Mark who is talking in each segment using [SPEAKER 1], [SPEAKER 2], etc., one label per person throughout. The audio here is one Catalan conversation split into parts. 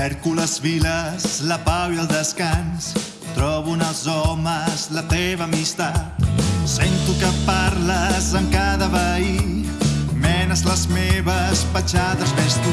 [SPEAKER 1] Cerco les viles, la pau i el descans. Trobo en els homes la teva amistat. Sento que parles amb cada veí. Menes les meves petjades, ves tu.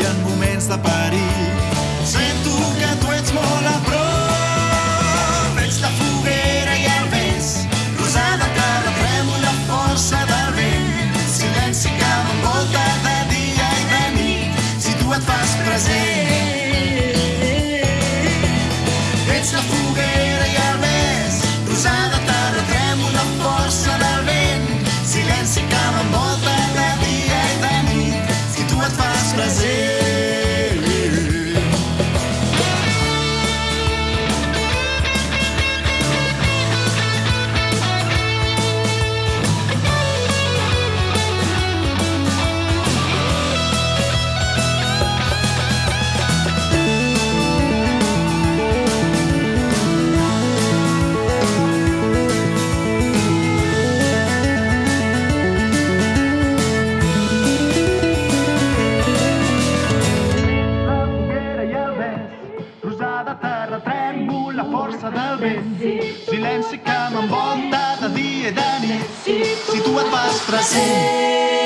[SPEAKER 1] i en moments de perill. Silenci que m'envolta de dia i de nit, si tu et vas present.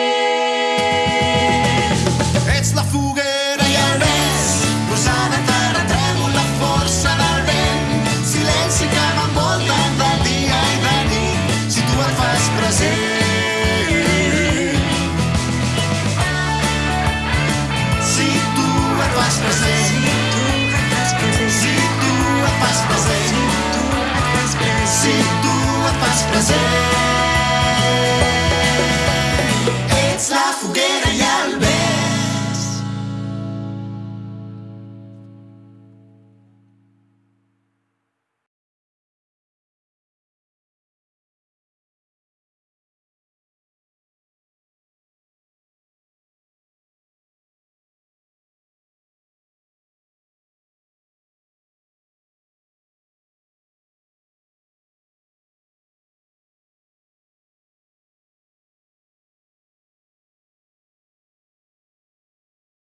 [SPEAKER 1] see